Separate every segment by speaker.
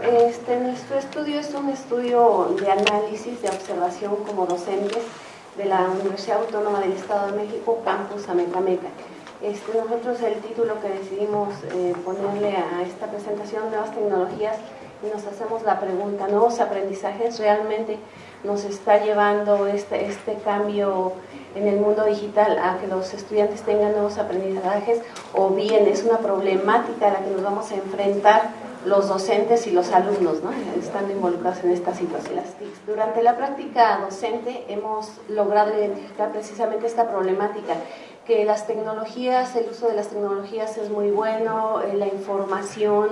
Speaker 1: Este, nuestro estudio es un estudio de análisis, de observación como docentes de la Universidad Autónoma del Estado de México, Campus Amecameca. Este, nosotros el título que decidimos eh, ponerle a esta presentación, Nuevas Tecnologías, y nos hacemos la pregunta, ¿nuevos aprendizajes realmente nos está llevando este, este cambio en el mundo digital a que los estudiantes tengan nuevos aprendizajes o bien es una problemática a la que nos vamos a enfrentar los docentes y los alumnos ¿no? están involucrados en esta situación. Durante la práctica docente hemos logrado identificar precisamente esta problemática, que las tecnologías, el uso de las tecnologías es muy bueno, eh, la información,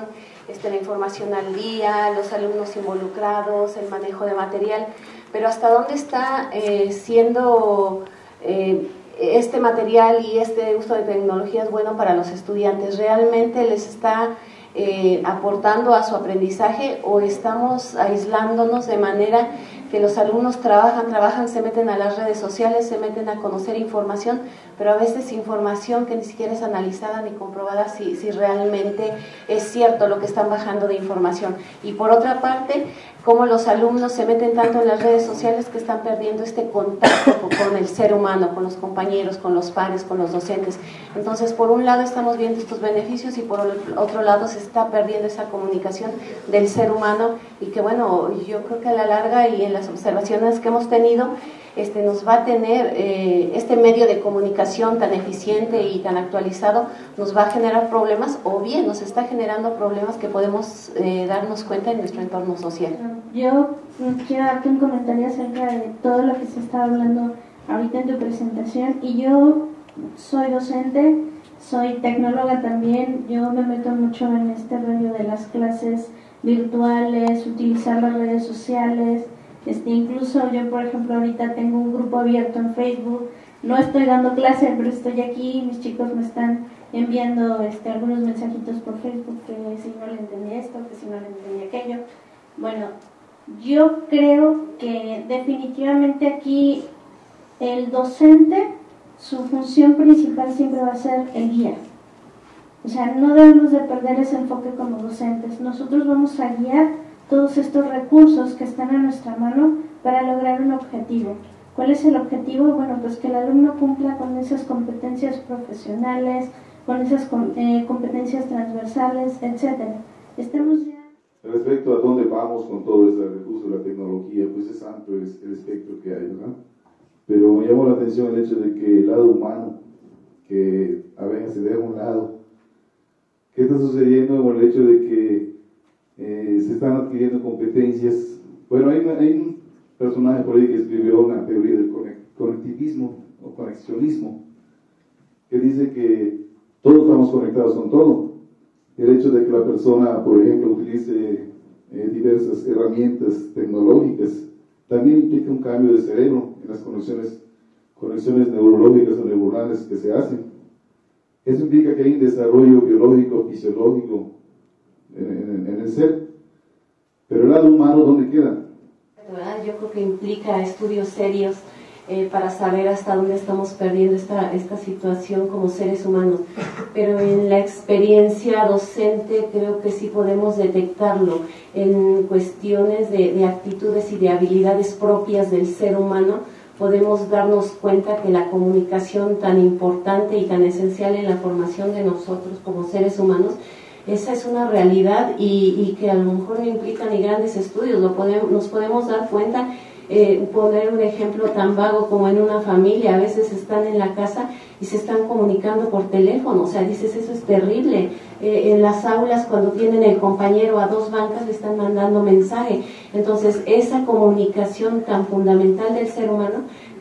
Speaker 1: este, la información al día, los alumnos involucrados, el manejo de material, pero hasta dónde está eh, siendo eh, este material y este uso de tecnologías bueno para los estudiantes, realmente les está eh, aportando a su aprendizaje o estamos aislándonos de manera que los alumnos trabajan, trabajan, se meten a las redes sociales, se meten a conocer información, pero a veces información que ni siquiera es analizada ni comprobada si, si realmente es cierto lo que están bajando de información. Y por otra parte, cómo los alumnos se meten tanto en las redes sociales que están perdiendo este contacto con el ser humano, con los compañeros, con los pares, con los docentes. Entonces, por un lado estamos viendo estos beneficios y por otro lado se está perdiendo esa comunicación del ser humano y que bueno, yo creo que a la larga y en las observaciones que hemos tenido, este, nos va a tener eh, este medio de comunicación tan eficiente y tan actualizado, nos va a generar problemas o bien nos está generando problemas que podemos eh, darnos cuenta en nuestro entorno social.
Speaker 2: Yo quiero darte un comentario acerca de todo lo que se está hablando ahorita en tu presentación y yo soy docente, soy tecnóloga también, yo me meto mucho en este rollo de las clases virtuales, utilizar las redes sociales, este, incluso yo, por ejemplo, ahorita tengo un grupo abierto en Facebook. No estoy dando clase, pero estoy aquí. Mis chicos me están enviando este, algunos mensajitos por Facebook que si no le entendí esto, que si no le entendí aquello. Bueno, yo creo que definitivamente aquí el docente, su función principal siempre va a ser el guía. O sea, no debemos de perder ese enfoque como docentes. Nosotros vamos a guiar todos estos recursos que están a nuestra mano para lograr un objetivo. ¿Cuál es el objetivo? Bueno, pues que el alumno cumpla con esas competencias profesionales, con esas eh, competencias transversales, etcétera. Estemos ya...
Speaker 3: Respecto a dónde vamos con todo este recurso la tecnología, pues es amplio el, espectro que hay, ¿verdad? Pero me llamó la atención el hecho de que el lado humano, que a veces se deja a un lado, ¿qué está sucediendo con el hecho de que eh, se están adquiriendo competencias. Bueno, hay, un personaje por ahí que escribió una teoría del conectivismo o conexionismo, que dice que todos estamos conectados con todo. El hecho de que la persona, por ejemplo, utilice eh, diversas herramientas tecnológicas, también implica un cambio de cerebro en las conexiones, conexiones neurológicas o neuronales que se hacen. Eso implica que hay un desarrollo biológico, fisiológico, en, el ser. Pero el lado humano, ¿dónde queda?
Speaker 1: Yo creo que implica estudios serios eh, para saber hasta dónde estamos perdiendo esta, esta situación como seres humanos. Pero en la experiencia docente creo que sí podemos detectarlo en cuestiones de, de actitudes y de habilidades propias del ser humano. Podemos darnos cuenta que la comunicación tan importante y tan esencial en la formación de nosotros como seres humanos esa es una realidad y, que a lo mejor no implica ni grandes estudios, lo podemos, nos podemos dar cuenta, eh, poner un ejemplo tan vago como en una familia, a veces están en la casa y se están comunicando por teléfono, o sea, dices, eso es terrible. Eh, en las aulas, cuando tienen el compañero a dos bancas, le están mandando mensaje. Entonces, esa comunicación tan fundamental del ser humano,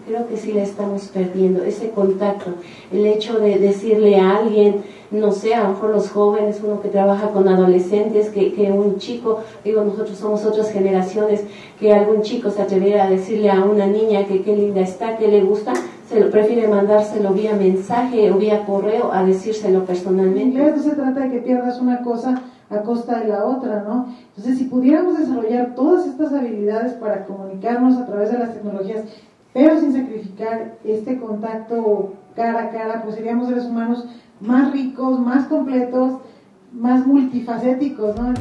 Speaker 1: creo que sí la estamos perdiendo, ese contacto, el hecho de decirle a alguien, no sé, a lo mejor los jóvenes, uno que trabaja con adolescentes, que, que un chico, digo, nosotros somos otras generaciones, que algún chico se atreviera a decirle a una niña que qué linda está, que le gusta, se lo prefiere mandárselo vía mensaje o vía correo a decírselo personalmente.
Speaker 4: no se trata de que pierdas una cosa a costa de la otra, ¿no? Entonces, si pudiéramos desarrollar todas estas habilidades para comunicarnos a través de las tecnologías, pero sin sacrificar este contacto cara a cara, pues seríamos seres humanos más ricos, más completos, más multifacéticos, ¿no?